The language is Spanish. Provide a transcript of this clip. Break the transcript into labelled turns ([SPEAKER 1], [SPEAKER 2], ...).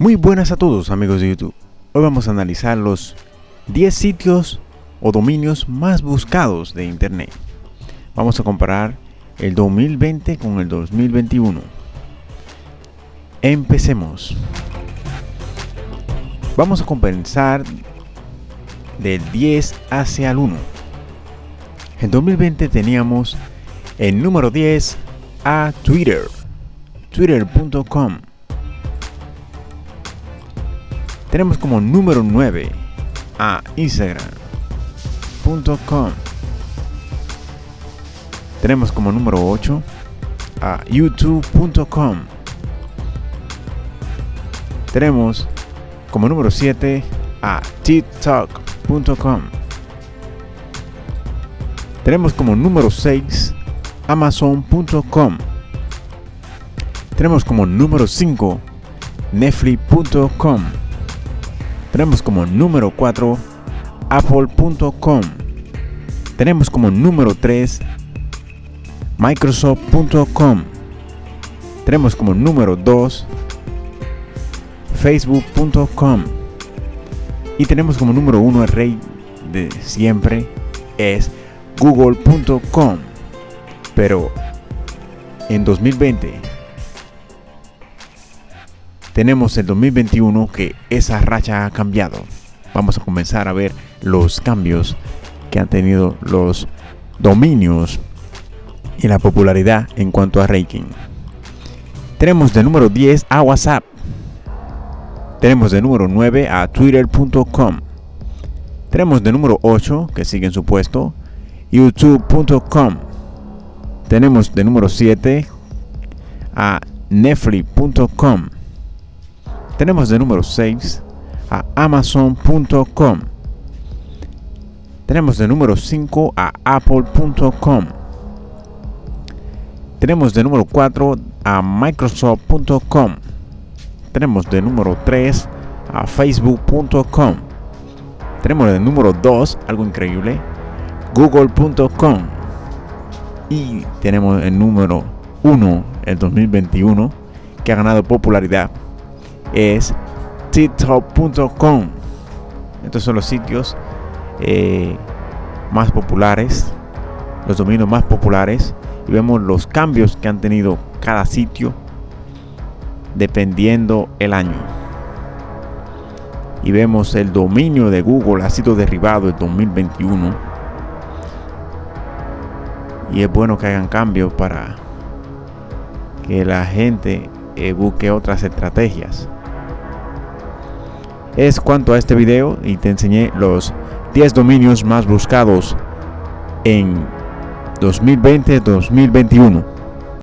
[SPEAKER 1] Muy buenas a todos amigos de YouTube. Hoy vamos a analizar los 10 sitios o dominios más buscados de Internet. Vamos a comparar el 2020 con el 2021. Empecemos. Vamos a compensar del 10 hacia el 1. En 2020 teníamos el número 10 a Twitter, twitter.com. Tenemos como número 9 a Instagram.com. Tenemos como número 8 a youtube.com. Tenemos como número 7 a tiktok.com. Tenemos como número 6 amazon.com. Tenemos como número 5 netflix.com. Tenemos como número 4 apple.com. Tenemos como número 3 microsoft.com. Tenemos como número 2 facebook.com. Y tenemos como número 1 el rey de siempre es google.com. Pero en 2020 tenemos el 2021 que esa racha ha cambiado. Vamos a comenzar a ver los cambios que han tenido los dominios y la popularidad en cuanto a ranking. Tenemos de número 10 a WhatsApp. Tenemos de número 9 a twitter.com. Tenemos de número 8, que sigue en su puesto, youtube.com. Tenemos de número 7 a netflix.com. Tenemos de número 6 a amazon.com. Tenemos de número 5 a apple.com. Tenemos de número 4 a microsoft.com. Tenemos de número 3 a facebook.com. Tenemos de número 2, algo increíble, google.com. Y tenemos el número 1, el 2021, que ha ganado popularidad, es tiktok.com. Estos son los sitios eh, más populares, los dominios más populares. Y vemos los cambios que han tenido cada sitio dependiendo el año. Y vemos el dominio de Google ha sido derribado en 2021. Y es bueno que hagan cambios para que la gente eh, busque otras estrategias. Es cuanto a este video y te enseñé los 10 dominios más buscados en 2020-2021.